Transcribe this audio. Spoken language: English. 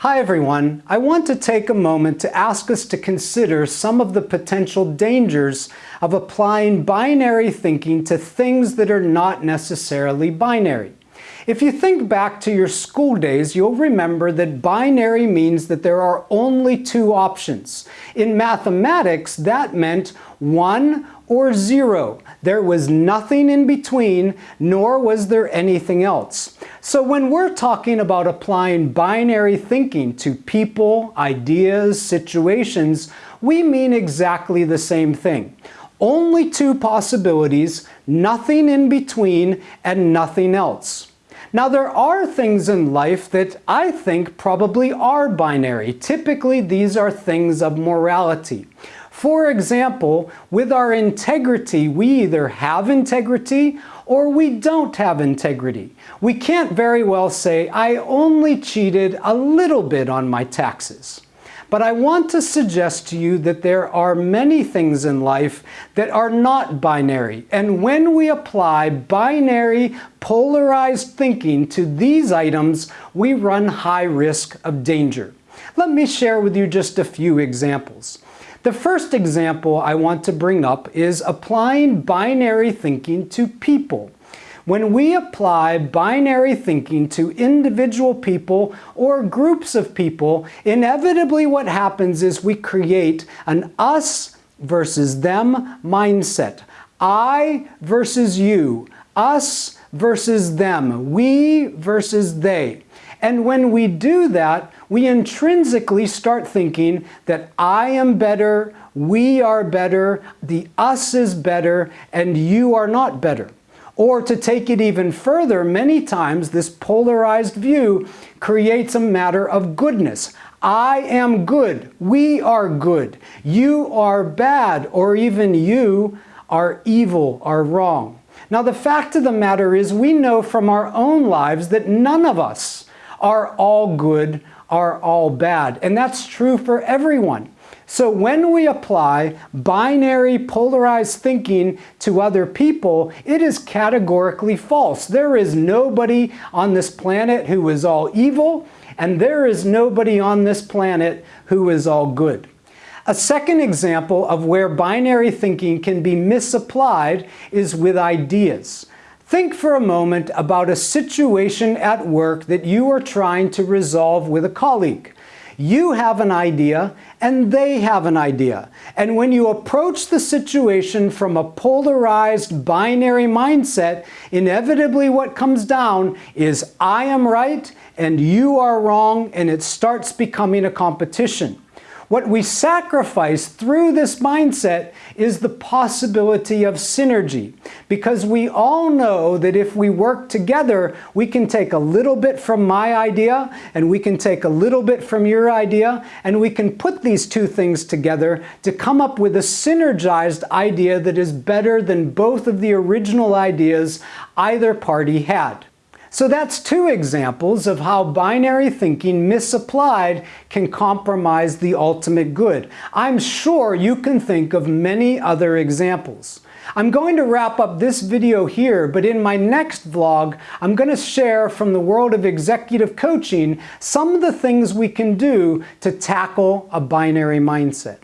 Hi everyone. I want to take a moment to ask us to consider some of the potential dangers of applying binary thinking to things that are not necessarily binary. If you think back to your school days, you'll remember that binary means that there are only two options. In mathematics, that meant one or zero. There was nothing in between, nor was there anything else. So when we're talking about applying binary thinking to people, ideas, situations, we mean exactly the same thing. Only two possibilities, nothing in between, and nothing else. Now there are things in life that I think probably are binary. Typically these are things of morality. For example, with our integrity, we either have integrity or we don't have integrity. We can't very well say, I only cheated a little bit on my taxes. But I want to suggest to you that there are many things in life that are not binary. And when we apply binary polarized thinking to these items, we run high risk of danger. Let me share with you just a few examples. The first example I want to bring up is applying binary thinking to people. When we apply binary thinking to individual people or groups of people, inevitably what happens is we create an us versus them mindset. I versus you, us versus them, we versus they. And when we do that, we intrinsically start thinking that I am better, we are better, the us is better, and you are not better. Or to take it even further, many times this polarized view creates a matter of goodness. I am good, we are good, you are bad, or even you are evil, are wrong. Now the fact of the matter is we know from our own lives that none of us are all good, are all bad. And that's true for everyone. So when we apply binary polarized thinking to other people, it is categorically false. There is nobody on this planet who is all evil, and there is nobody on this planet who is all good. A second example of where binary thinking can be misapplied is with ideas. Think for a moment about a situation at work that you are trying to resolve with a colleague. You have an idea and they have an idea. And when you approach the situation from a polarized binary mindset, inevitably what comes down is I am right and you are wrong and it starts becoming a competition. What we sacrifice through this mindset is the possibility of synergy because we all know that if we work together, we can take a little bit from my idea and we can take a little bit from your idea and we can put these two things together to come up with a synergized idea that is better than both of the original ideas either party had. So that's two examples of how binary thinking misapplied can compromise the ultimate good. I'm sure you can think of many other examples. I'm going to wrap up this video here, but in my next vlog, I'm going to share from the world of executive coaching some of the things we can do to tackle a binary mindset.